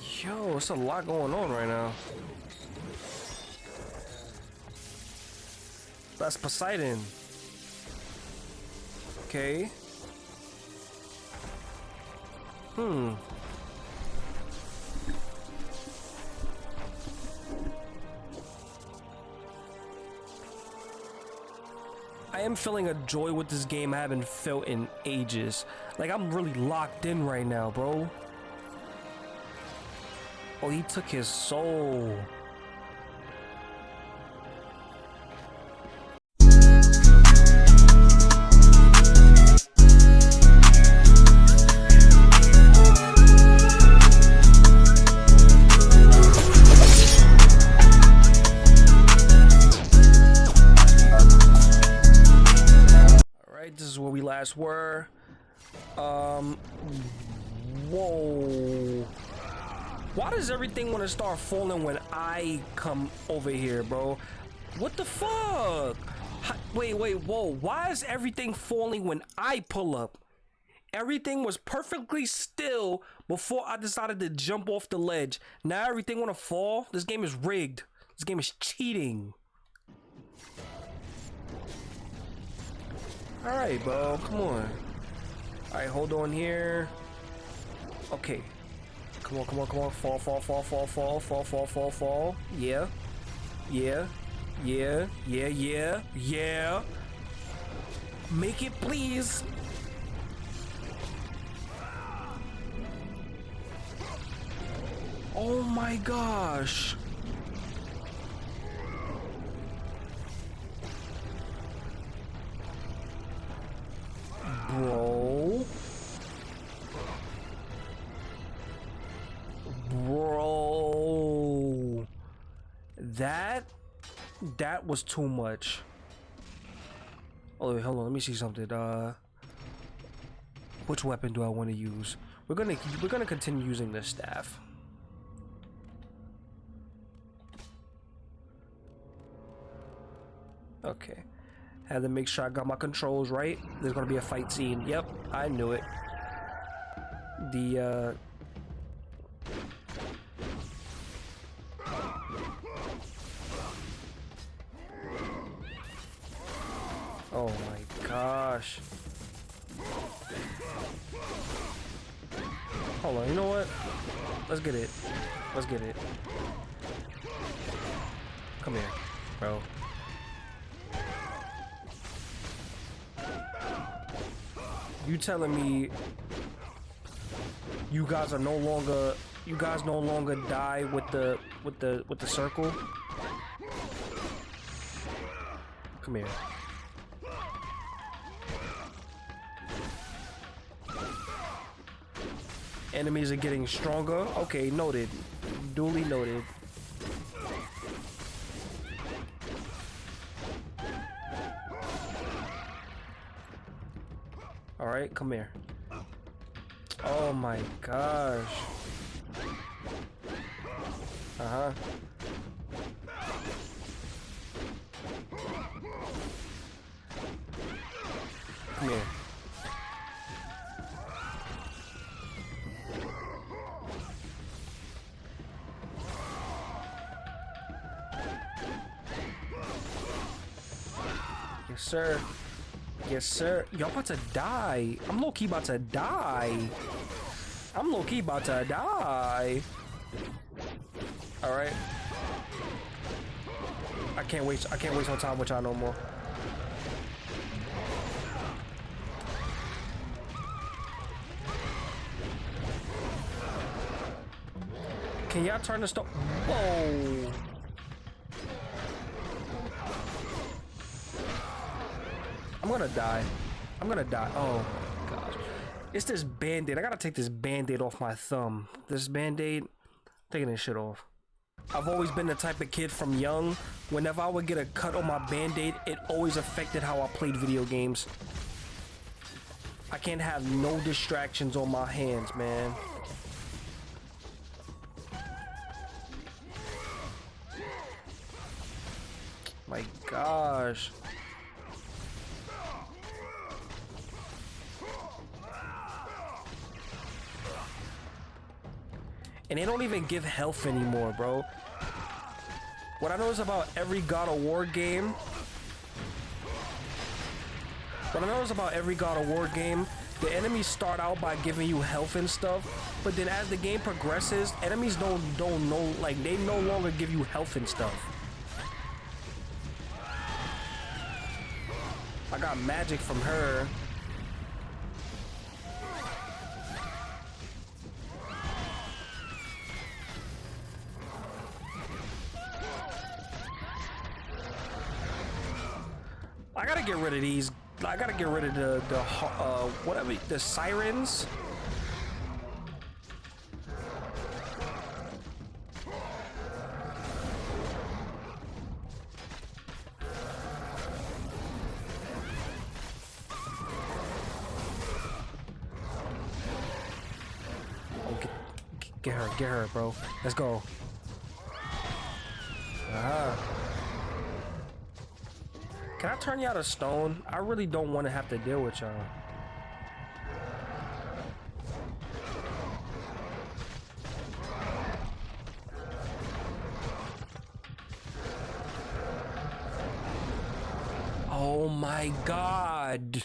Yo, it's a lot going on right now. That's Poseidon. Okay. Hmm. I am feeling a joy with this game I haven't felt in ages. Like, I'm really locked in right now, bro. Oh, he took his soul. Does everything want to start falling when I come over here, bro? What the fuck? Hi- Wait, wait, whoa. Why is everything falling when I pull up? Everything was perfectly still before I decided to jump off the ledge. Now everything want to fall? This game is rigged. This game is cheating. Alright, bro. Come on. Alright, hold on here. Okay. Come on, come on, come on. Fall, fall, fall, fall, fall, fall, fall, fall, fall. Yeah. Yeah. Yeah. Yeah, yeah. Yeah. Make it, please. Oh my gosh. Bro. That was too much. Oh wait, hold on, let me see something. Uh which weapon do I want to use? We're gonna we're gonna continue using this staff. Okay. Had to make sure I got my controls right. There's gonna be a fight scene. Yep, I knew it. The uh Oh my gosh. Hold on, you know what? Let's get it. Let's get it. Come here, bro. You telling me you guys are no longer you guys no longer die with the with the with the circle? Come here. Enemies are getting stronger. Okay, noted. Duly noted. All right, come here. Oh my gosh. Uh huh. Come here. Sir. Yes, sir. Y'all about to die. I'm low key about to die. I'm low key about to die. All right. I can't waste. I can't waste no time with y'all no more. Can y'all turn the stove? Whoa. I'm gonna die. I'm gonna die. Oh gosh. It's this band-aid. I gotta take this band-aid off my thumb. This band-aid, taking this shit off. I've always been the type of kid from young, whenever I would get a cut on my band-aid, it always affected how I played video games. I can't have no distractions on my hands, man. My gosh. And they don't even give health anymore, bro. What I notice about every God of War game... What I notice about every God of War game, the enemies start out by giving you health and stuff, but then as the game progresses, enemies don't don't know like they no longer give you health and stuff. I got magic from her. Rid of these. I gotta get rid of the the uh, whatever the sirens. Oh, get, get her, get her, bro. Let's go. Ah. Can I turn y'all to stone? I really don't want to have to deal with y'all. Oh my god.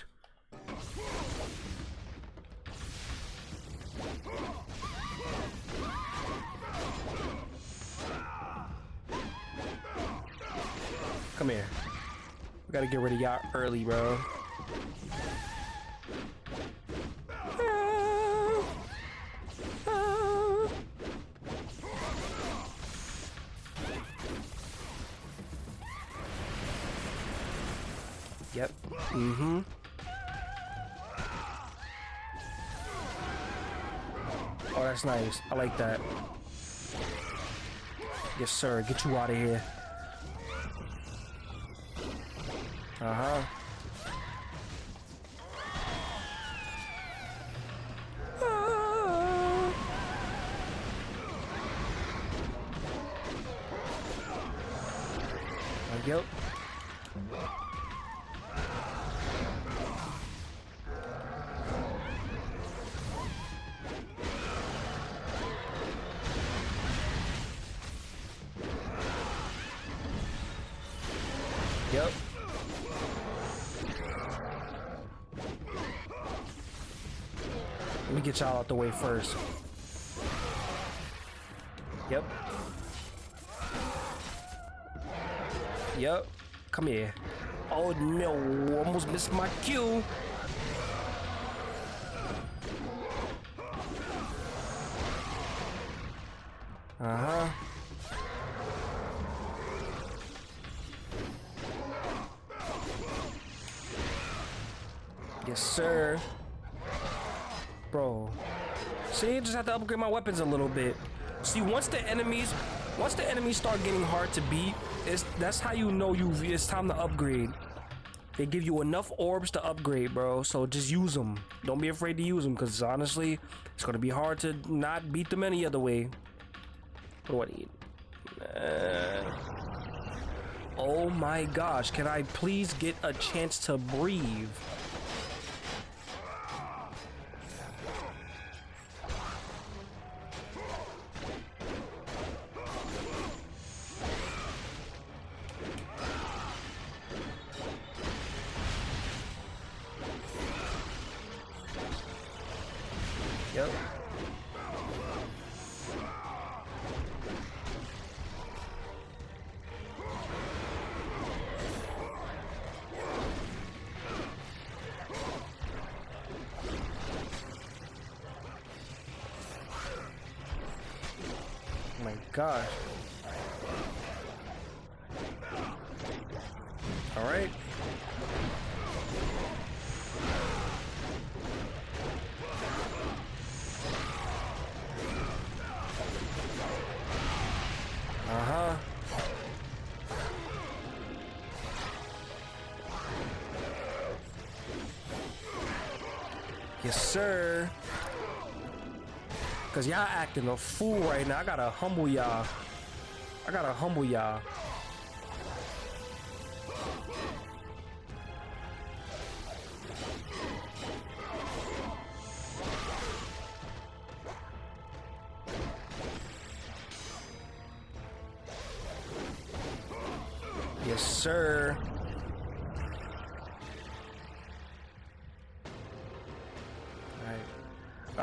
Come here. We gotta get rid of y'all early, bro. Yep. Mm-hmm. Oh, that's nice. I like that. Yes, sir. Get you out of here. Uh-huh. The way first. Yep. Yep. Come here. Oh no, almost missed my cue. Uh-huh. Yes, sir. Bro. See, I just have to upgrade my weapons a little bit. See, once the enemies, once the enemies start getting hard to beat, it's that's how you know you it's time to upgrade. They give you enough orbs to upgrade, bro. So just use them. Don't be afraid to use them, because honestly, it's gonna be hard to not beat them any other way. What do I need? Uh, oh my gosh! Can I please get a chance to breathe? Yes, sir. Cause y'all acting a fool right now. I gotta humble y'all. I gotta humble y'all.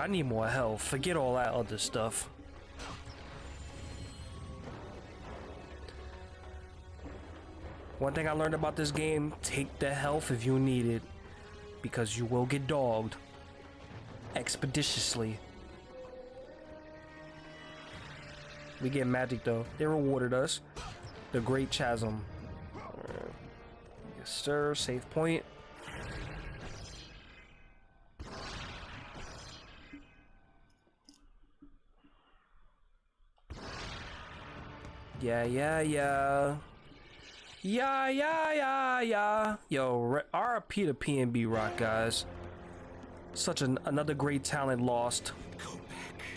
I need more health. Forget all that other stuff. One thing I learned about this game, take the health if you need it. Because you will get dogged. Expeditiously. We get magic though. They rewarded us. The Great Chasm. Yes, sir. Safe point. Yeah, yeah, yeah. Yeah, yeah, yeah, yeah. Yo, RP to PNB Rock, guys. Such an another great talent lost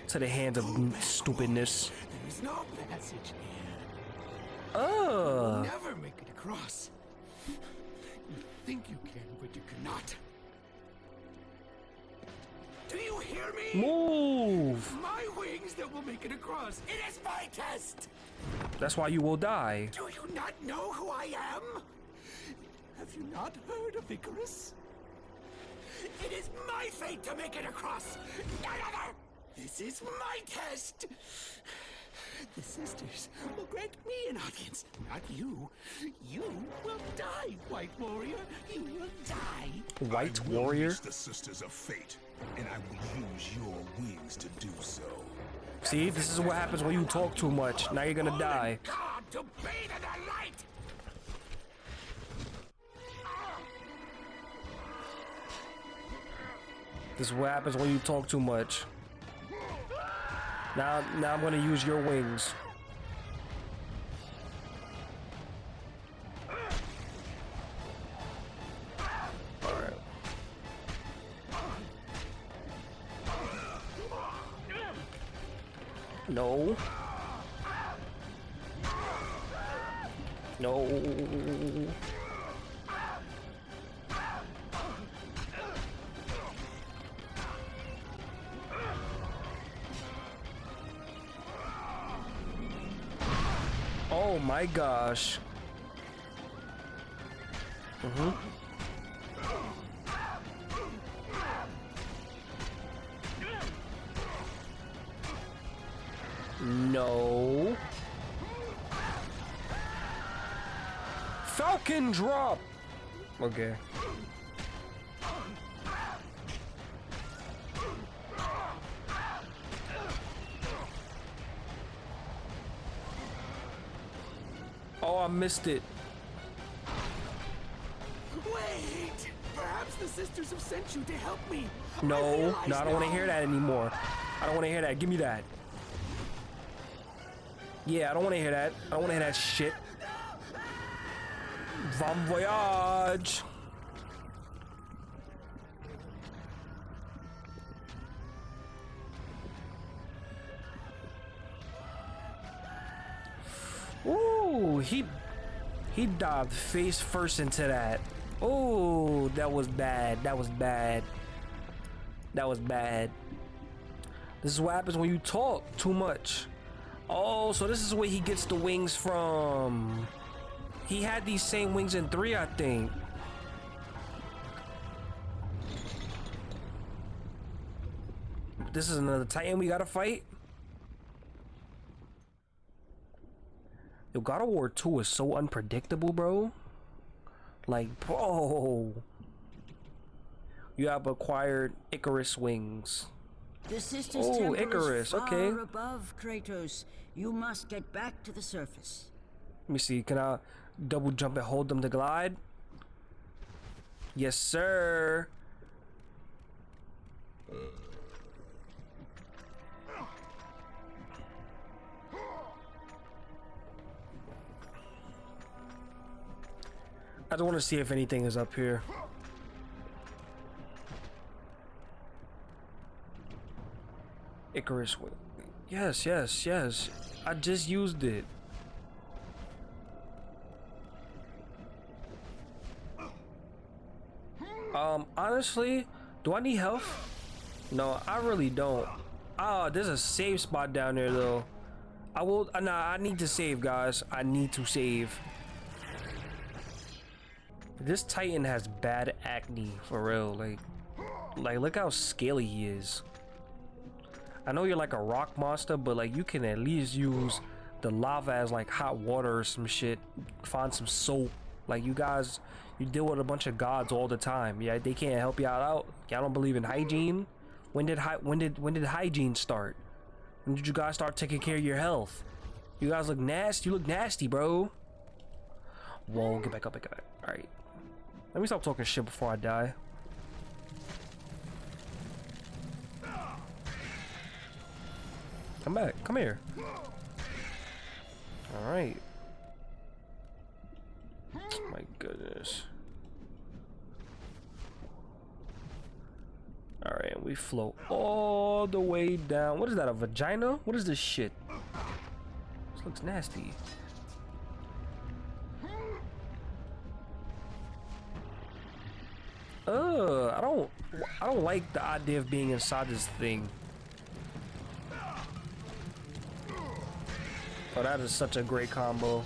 to the hands of stupidness. There is no passage here. Oh. Never make it across. You think you can, but you cannot. Do you hear me? Move! My wings that will make it across. It is my test. That's why you will die. Do you not know who I am? Have you not heard of Icarus? It is my fate to make it across. None other. This is my test. The sisters will grant me an audience, not you. You will die, White Warrior. You will die. White I will warrior? use the Sisters of Fate, and I will use your wings to do so. See, this is what happens when you talk too much. Now you're gonna die. God to bathe in the light. This is what happens when you talk too much. Now, now I'm gonna use your wings. No. No. Oh my gosh. Mm-hmm. No. Falcon drop. Okay. Oh, I missed it. Wait! Perhaps the sisters have sent you to help me. No, realize no, I don't want to hear that anymore. I don't want to hear that. Give me that. Yeah, I don't want to hear that. I don't want to hear that shit. Bon voyage. Ooh, he he dived face first into that. Oh, that was bad. That was bad. That was bad. This is what happens when you talk too much. Oh, so this is where he gets the wings from. He had these same wings in three, I think. This is another Titan we gotta fight. Yo, God of War 2 is so unpredictable, bro. Like, bro. You have acquired Icarus wings. The sisters' Oh, temple Icarus, is far okay. above Kratos. You must get back to the surface. Let me see. Can I double jump and hold them to glide? Yes, sir. I don't want to see if anything is up here. Icarus. Yes, yes, yes. I just used it. Um, honestly, do I need health? No, I really don't. Ah, there's a save spot down there though. I will. Uh, nah, I need to save, guys. I need to save. This Titan has bad acne for real. Like, like look how scaly he is. I know you're like a rock monster, but like you can at least use the lava as like hot water or some shit. Find some soap. Like you guys, you deal with a bunch of gods all the time. Yeah, they can't help y'all out. Y'all don't believe in hygiene. When did when did when did hygiene start? When did you guys start taking care of your health? You guys look nasty. You look nasty, bro. Whoa, get back up, get back. All right. Let me stop talking shit before I die. Come back. Come here. All right. Oh my goodness. All right, we float all the way down. What is that? A vagina? What is this shit? This looks nasty. Ugh, I don't I don't like the idea of being inside this thing. Oh, that is such a great combo.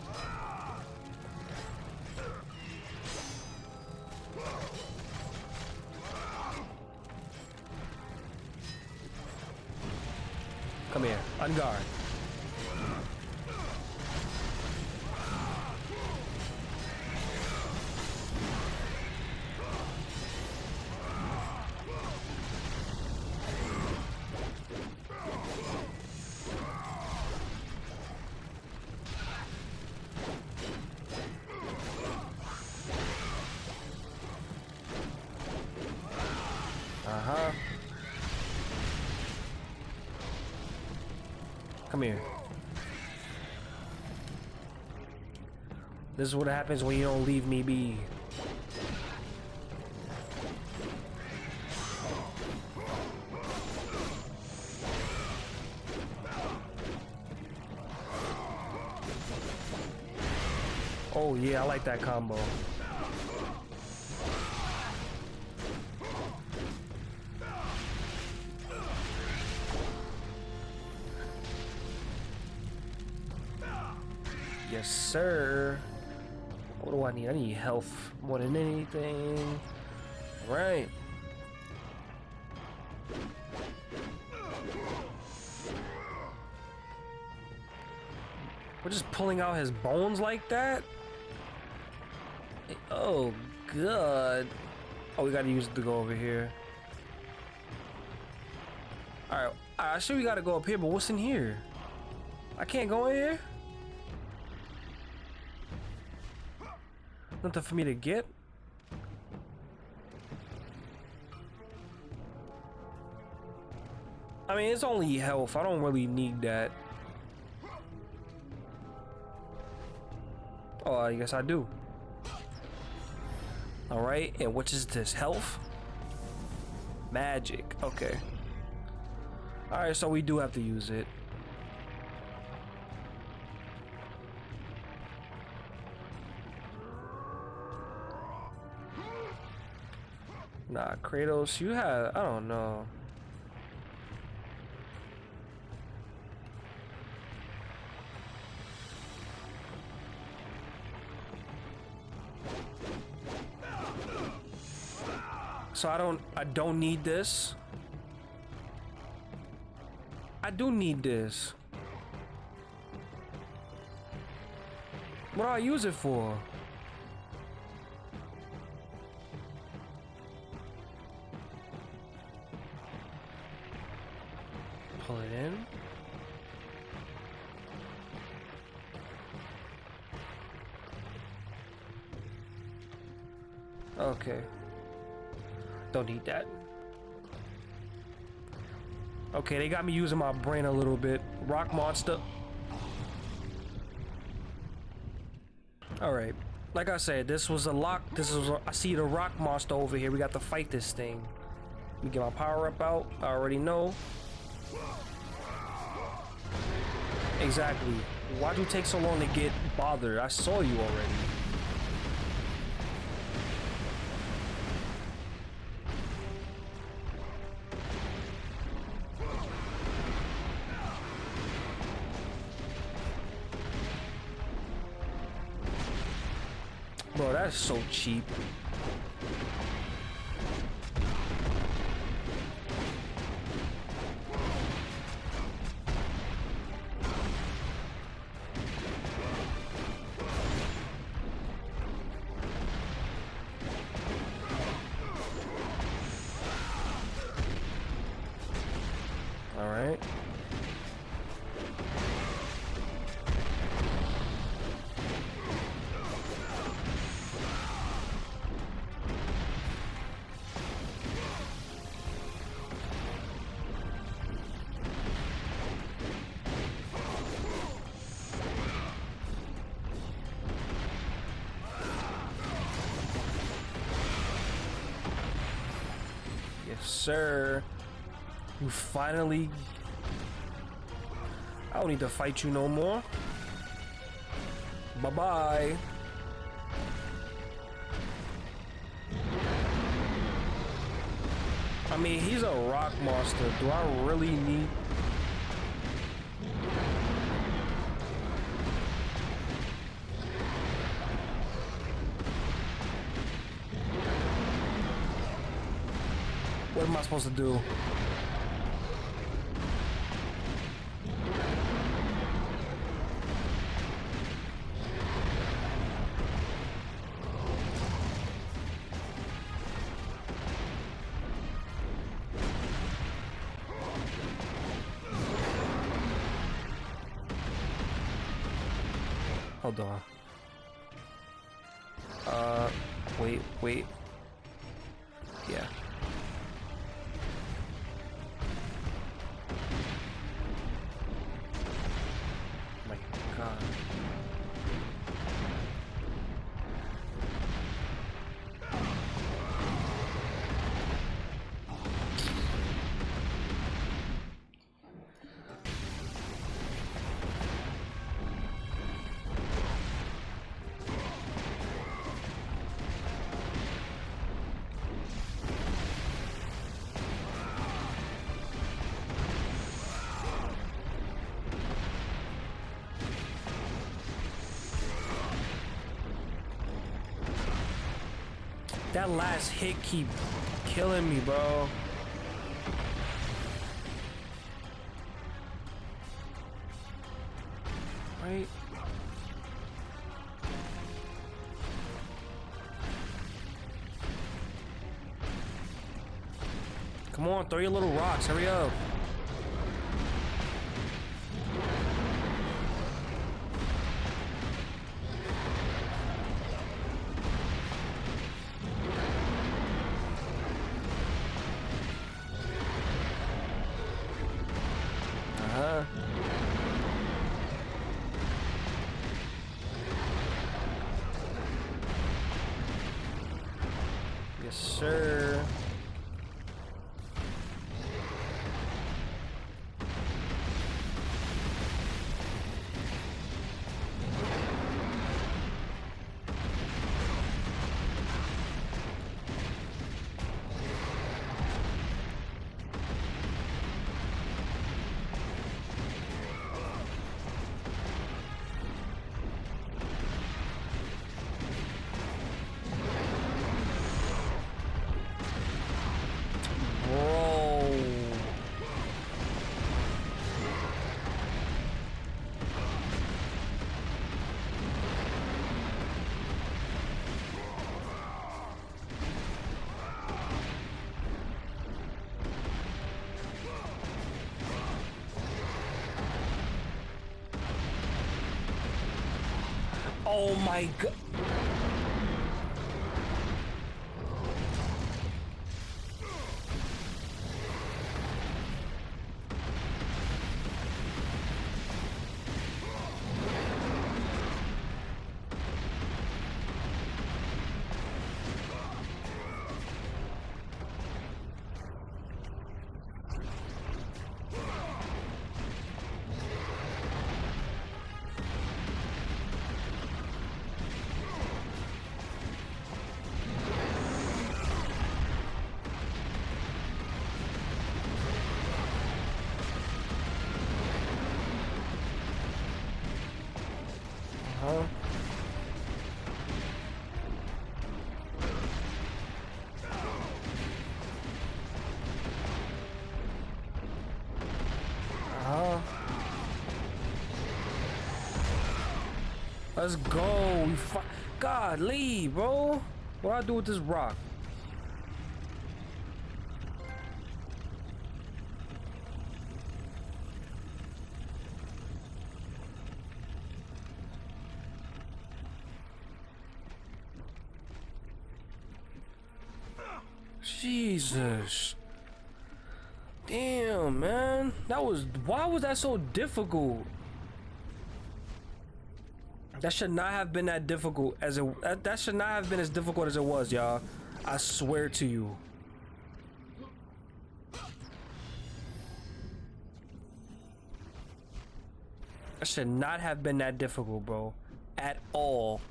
Come here, on This is what happens when you don't leave me be. Oh yeah, I like that combo. More than anything. All right. We're just pulling out his bones like that? Oh, God. Oh, we gotta use it to go over here. Alright, I sure we gotta go up here, but what's in here? I can't go in here? Nothing for me to get? I mean, it's only health. I don't really need that. Oh, I guess I do. Alright, and what is this? Health? Magic. Okay. Alright, so we do have to use it. Kratos, you have, I don't know. So I don't, I don't need this. I do need this. What do I use it for? Okay. Don't need that. Okay, they got me using my brain a little bit. Rock monster. Alright. Like I said, this was a lock. This is a, I see the rock monster over here. We got to fight this thing. Let me get my power up out. I already know. Exactly. Why'd you take so long to get bothered? I saw you already. Cheap. You finally. I don't need to fight you no more. Bye bye. I mean, he's a rock monster. Do I really need. Am I supposed to do? Hold on. That last hit keep killing me, bro. Right? Come on, throw your little rocks. Hurry up. Oh my god. Let's go. We God, leave, bro. What do I do with this rock? Jesus. Damn, man. That was why was that so difficult? That should not have been that difficult as it that, that should not have been as difficult as it was, y'all. I swear to you. That should not have been that difficult, bro. At all.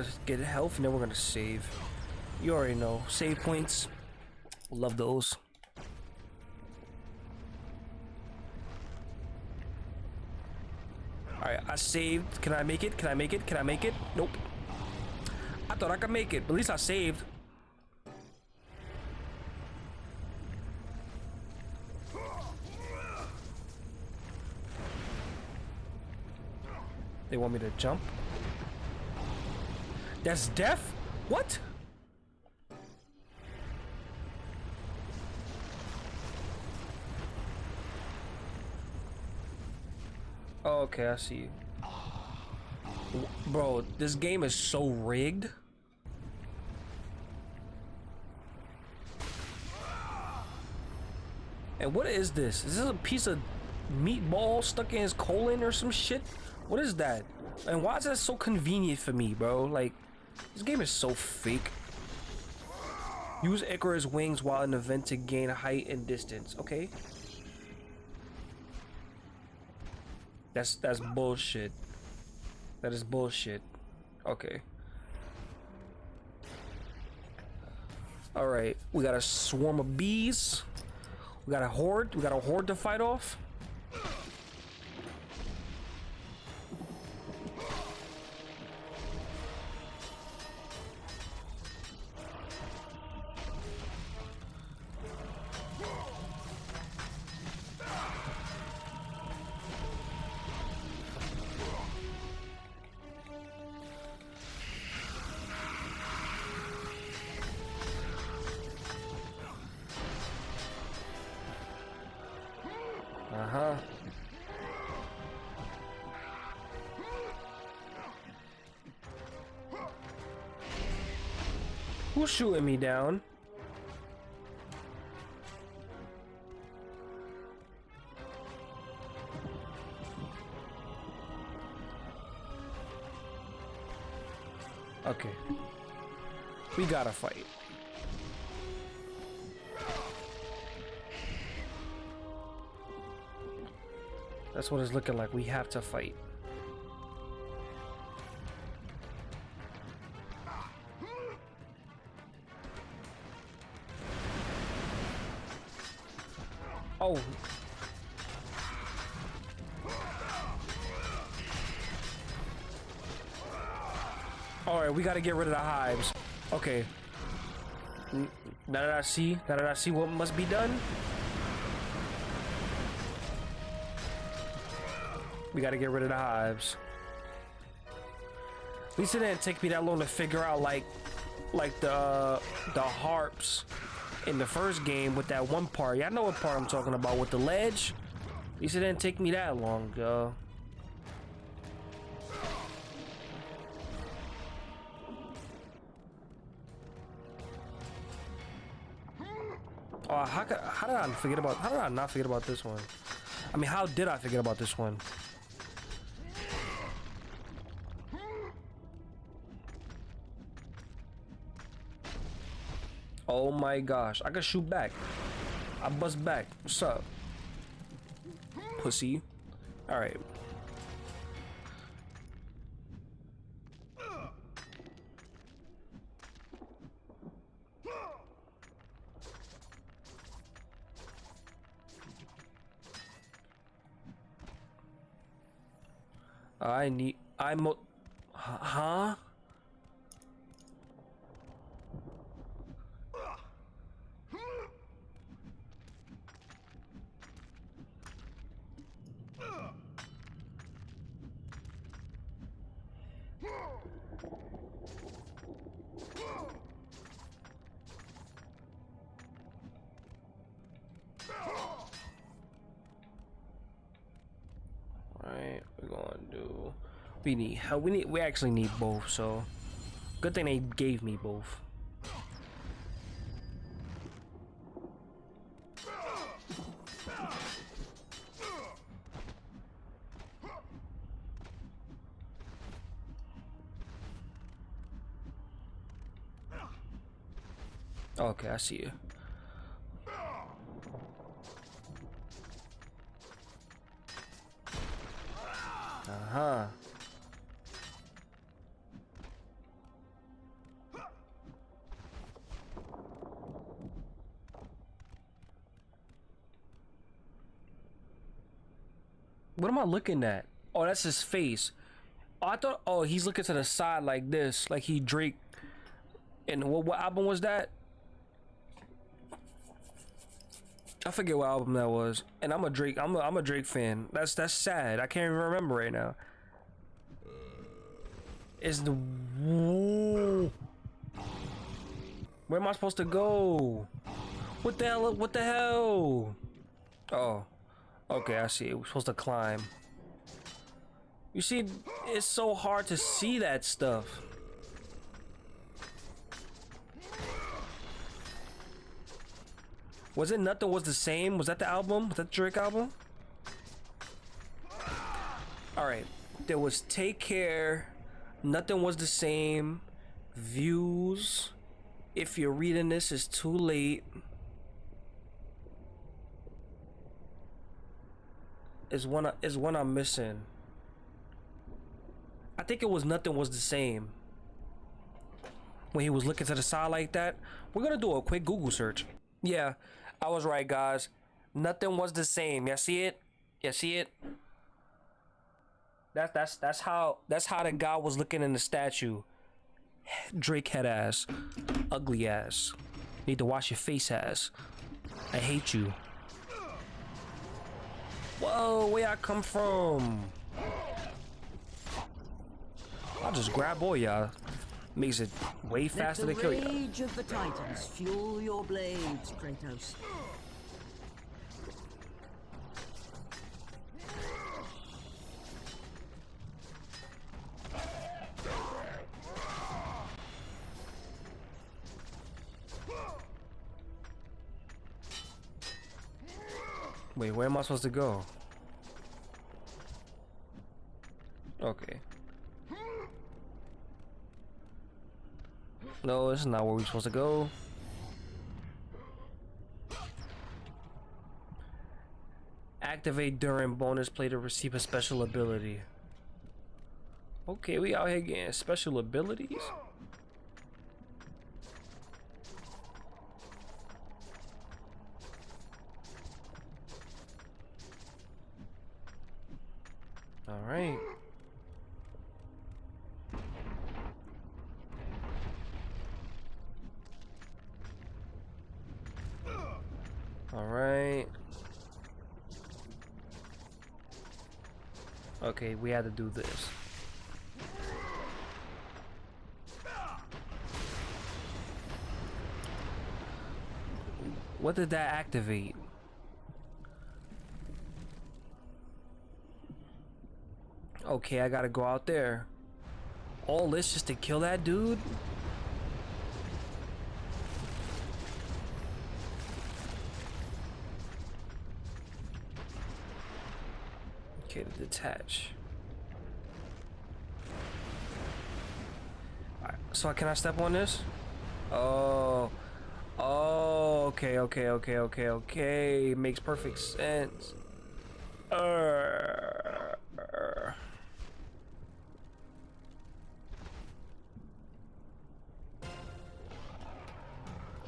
Gonna get health and then we're gonna save. You already know. Save points. Love those. Alright, I saved. Can I make it? Can I make it? Can I make it? Nope. I thought I could make it, but at least I saved. They want me to jump? That's death? What? Oh, okay, I see. W- Bro, this game is so rigged. And what is this? Is this a piece of meatball stuck in his colon or some shit? What is that? And why is that so convenient for me, bro? Like, this game is so fake. Use Icarus wings while in the vent to gain height and distance. Okay. That's that's bullshit. That is bullshit. Okay. All right, we got a swarm of bees. We got a horde. We got a horde to fight off. Shooting me down? Okay. We gotta fight. That's what it's looking like. We have to fight. Oh. Alright, we gotta get rid of the hives. Okay. Now that I see, now that I see what must be done, We gotta get rid of the hives. At least it didn't take me that long to figure out like like the the harps in the first game with that one part. Y'all know what part I'm talking about with the ledge. At least it didn't take me that long, yo. Oh, how, could, how did I forget about? How did I not forget about this one? I mean, how did I forget about this one? Oh my gosh, I can shoot back. I bust back. What's up? Pussy. Alright. I need. I'm. Huh? We're gonna do. We need help. We need. We actually need both. So, good thing they gave me both. Okay, I see you. Uh-huh. What am I looking at? Oh, that's his face. Oh, I thought. Oh, he's looking to the side like this, like he Drake. And what what album was that? I forget what album that was. And I'm a Drake. I'm a, I'm a Drake fan. That's that's sad. I can't even remember right now. Is the where am I supposed to go? What the hell? What the hell? Oh, okay. I see. We're supposed to climb. You see, it's so hard to see that stuff. Was it Nothing Was the Same? Was that the album? Was that Drake album? Alright. There was Take Care. Nothing Was the Same. Views. If you're reading this, it's too late. Is one is one I'm missing. I think it was Nothing Was the Same. When he was looking to the side like that. We're gonna do a quick Google search. Yeah, I was right, guys. Nothing was the same. You see it? You see it? That's that's that's how that's how the guy was looking in the statue. Drake head ass, ugly ass. Need to wash your face ass. I hate you. Whoa, where I come from? I'll just grab all y'all. Makes it way faster Let to the kill you. rage of the Titans fuel your blades, Kratos. Wait, where am I supposed to go? Okay. No, this is not where we're supposed to go. Activate during bonus play to receive a special ability. Okay, we out here getting special abilities. All right. All right. Okay, we had to do this. What did that activate? Okay, I gotta go out there. All this just to kill that dude? Okay, to detach. So can I step on this? Oh. Oh, okay, okay, okay, okay, okay. Makes perfect sense.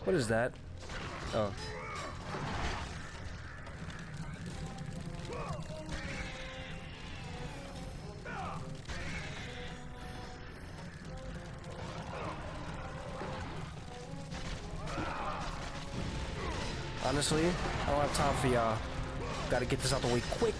What is that? Oh. Honestly, I don't have time for y'all. Gotta get this out the way quick.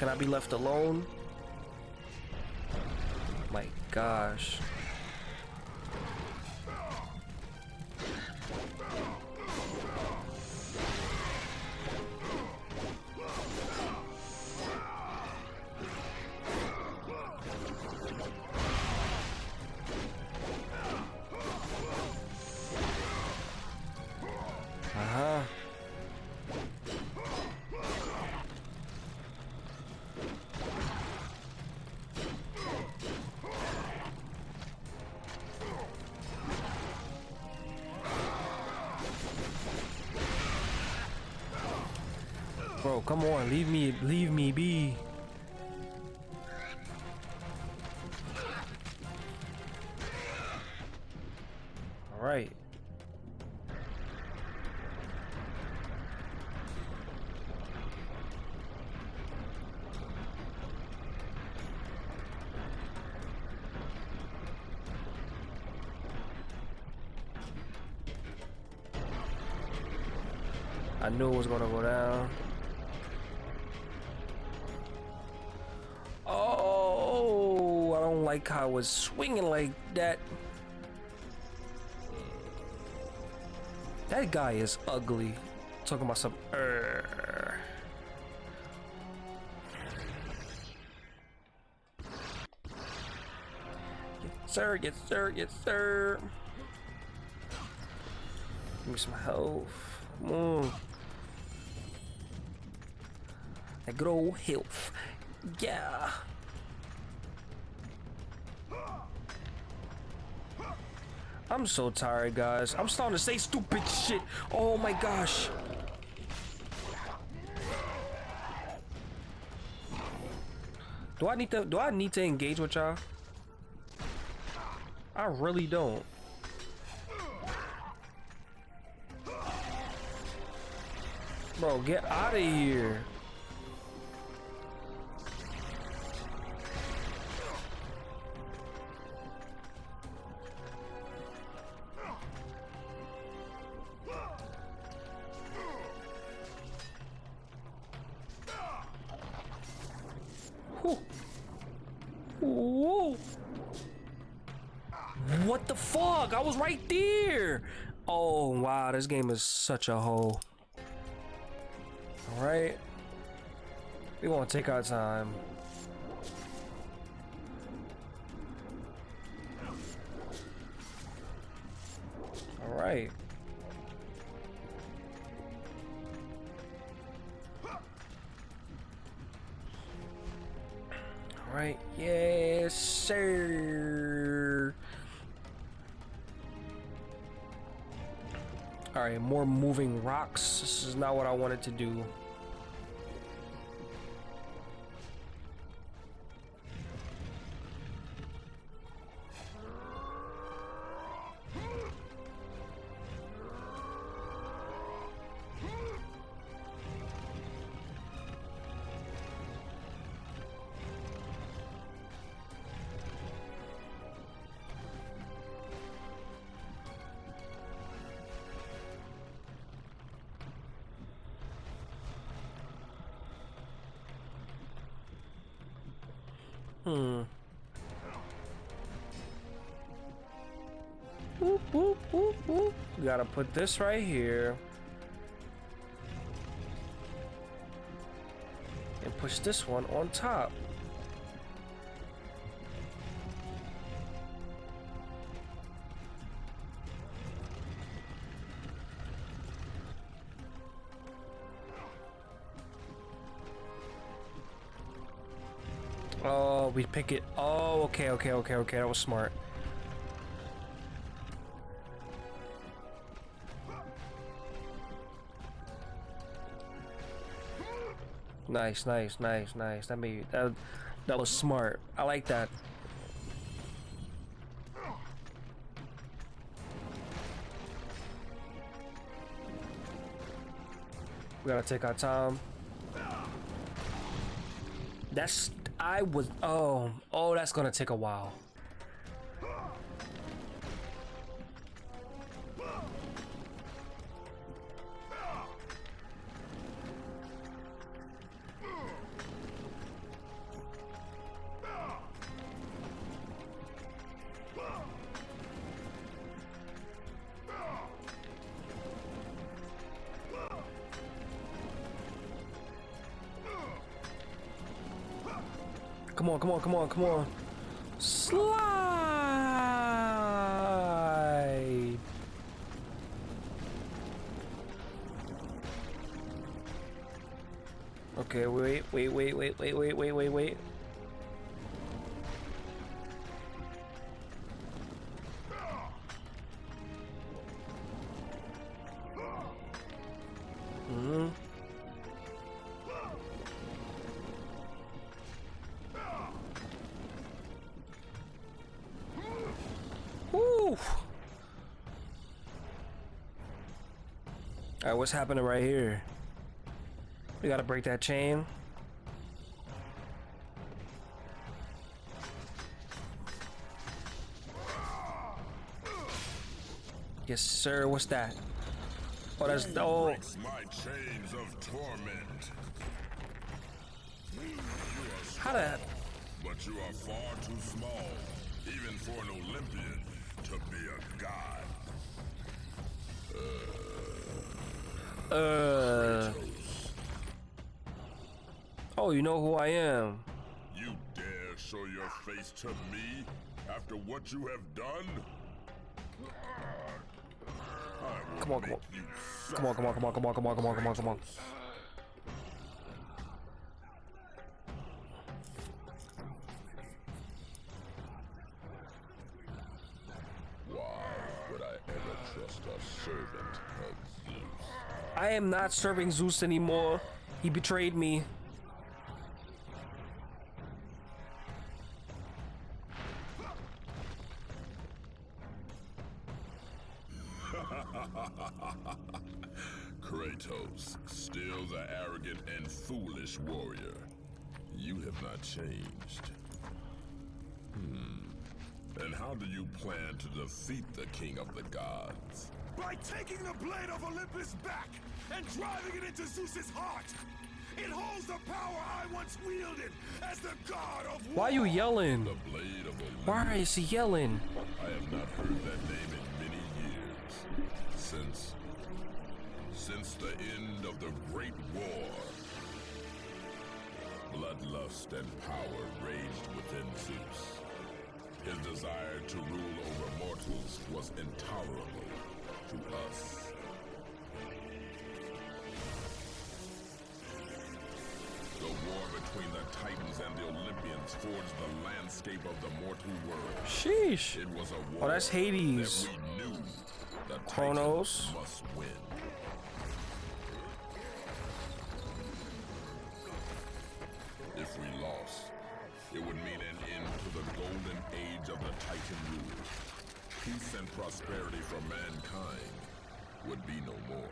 Can I be left alone? Leave me be. All right. I knew it was gonna go down. I it's swinging like that. That guy is ugly. Talking about some. Yes, sir, yes, sir, yes, sir. Give me some health. Come on. That health. Yeah. I'm so tired, guys. I'm starting to say stupid shit. Oh my gosh. Do I need to do I need to engage with y'all? I really don't. Bro, get out of here. The fuck? I was right there. Oh, wow. This game is such a hole. Alright. We want to take our time. More moving rocks. This is not what I wanted to do. put this right here. And push this one on top. Oh, we pick it. Oh, okay, okay, okay, okay. That was smart. Nice, nice, nice, nice. That made that that was smart. I like that. We gotta take our time. That's I was oh oh that's gonna take a while. Come on, Alright, what's happening right here? We gotta break that chain. Yes, sir. What's that? Oh, that's oh. my chains of torment. How the? But you are far too small, even for an Olympian, to be a god. Uh. Oh, you know who I am. You dare show your face to me after what you have done? Come on, come on. Come on, come on, come on, come on, come on, come on, come on, come on. Am not serving Zeus anymore. He betrayed me. Kratos, still the arrogant and foolish warrior. You have not changed. Hmm. And how do you plan to defeat the king of the gods? By taking the blade of Olympus back and driving it into Zeus's heart! It holds the power I once wielded as the god of war! Why are you yelling? The blade of Why is he yelling? I have not heard that name in many years. Since. Since the end of the Great War. Bloodlust and power raged within Zeus. His desire to rule over mortals was intolerable to us. The war between the Titans and the Olympians forged the landscape of the mortal world. Sheesh. It was a war Oh, that's Hades. that we knew the Kronos. Must win. If we lost, it would mean an end to the golden age of the Titan rule. Peace and prosperity for mankind would be no more.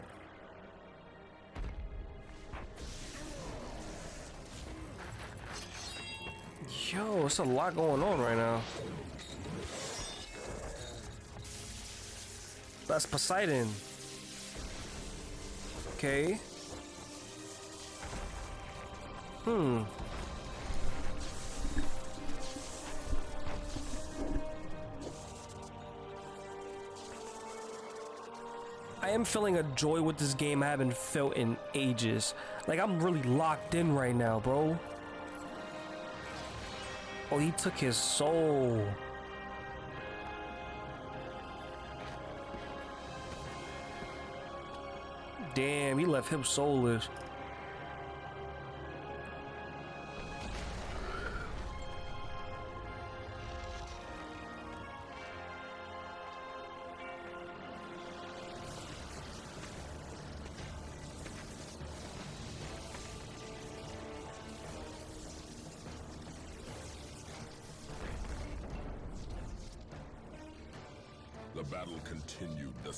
Yo, it's a lot going on right now. That's Poseidon. Okay. Hmm. I am feeling a joy with this game I haven't felt in ages. Like I'm really locked in right now, bro. Oh, he took his soul. Damn, he left him soulless.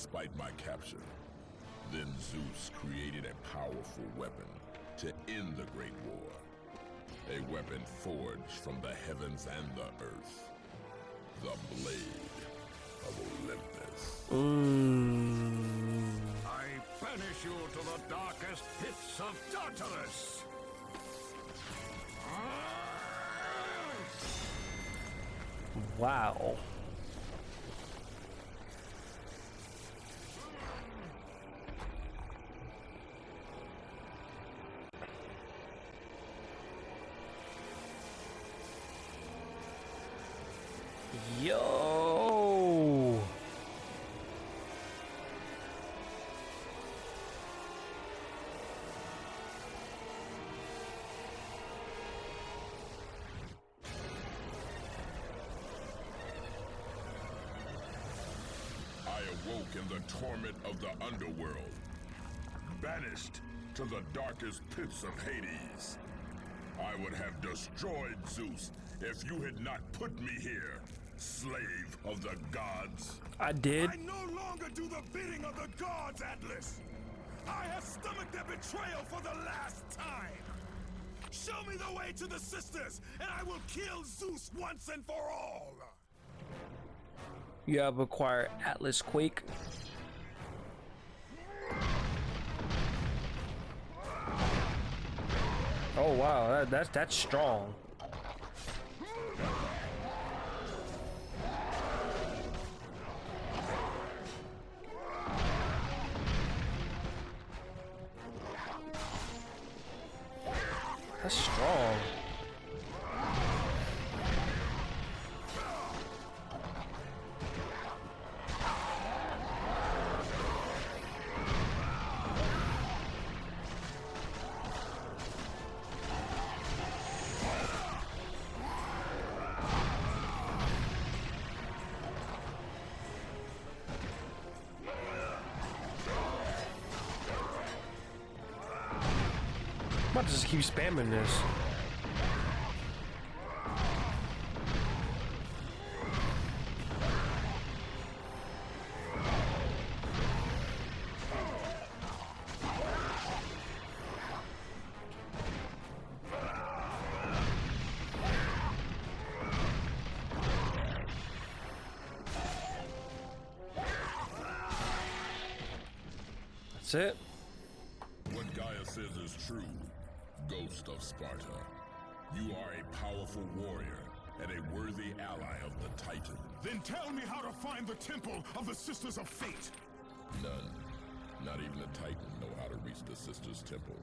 Despite my capture. Then Zeus created a powerful weapon to end the Great War. A weapon forged from the heavens and the earth. The Blade of Olympus. Mm. I banish you to the darkest pits of Tartarus! Wow. Awoke in the torment of the underworld, banished to the darkest pits of Hades. I would have destroyed Zeus if you had not put me here, slave of the gods. I did. I no longer do the bidding of the gods, Atlas! I have stomached their betrayal for the last time! Show me the way to the sisters, and I will kill Zeus once and for all! You have acquired Atlas Quake. Oh wow, that, that's that's strong. That's strong. Keep spamming this. That's it. What Gaia says is true, Ghost of Sparta. You are a powerful warrior and a worthy ally of the Titan. Then tell me how to find the Temple of the Sisters of Fate! None, not even the Titan, know how to reach the Sisters' Temple.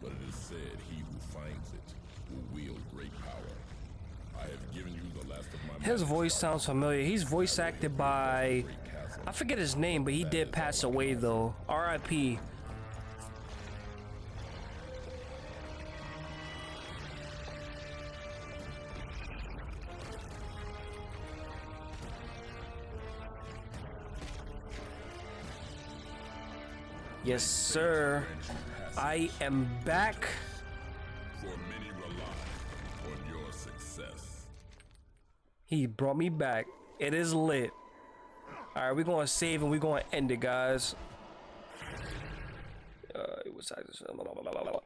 But it is said he who finds it will wield great power. I have given you the last of my His voice sounds familiar. He's voice acted by I forget his name, but he did pass away though. R.I.P. Yes, sir. I am back. For many rely on your success. He brought me back. It is lit. All right, we're going to save and we're going to end it, guys. Uh, it was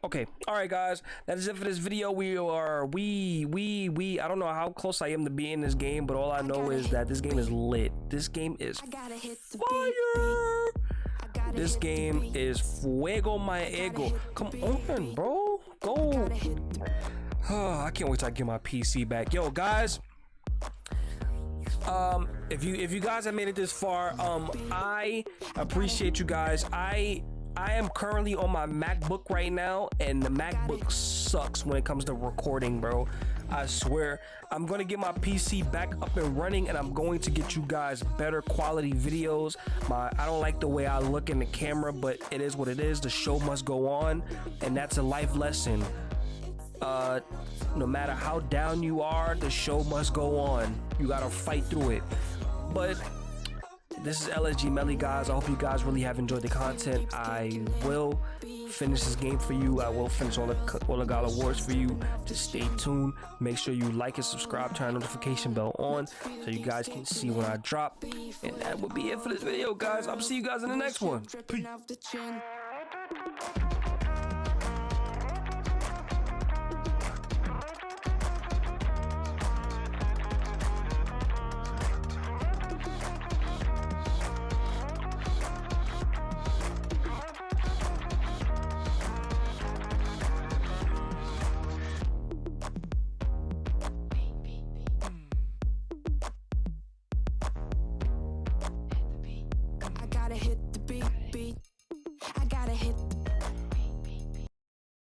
okay. All right, guys. That is it for this video. We are we we we. I don't know how close I am to being in this game, but all I know is that this game is lit. This game is I gotta hit the fire. This game is fuego my ego. Come on, bro. Go. Oh, I can't wait till I get my PC back. Yo, guys. Um, if you if you guys have made it this far, um, I appreciate you guys. I I am currently on my MacBook right now, and the MacBook sucks when it comes to recording, bro. I swear. I'm gonna get my PC back up and running, and I'm going to get you guys better quality videos. My I don't like the way I look in the camera, but it is what it is. The show must go on, and that's a life lesson uh no matter how down you are the show must go on you gotta fight through it but this is LSG Melly, guys. I hope you guys really have enjoyed the content. I will finish this game for you. I will finish all the all the God of Wars for you. Just stay tuned. Make sure you like and subscribe. Turn notification bell on so you guys can see when I drop. And that would be it for this video, guys. I'll see you guys in the next one. Dripping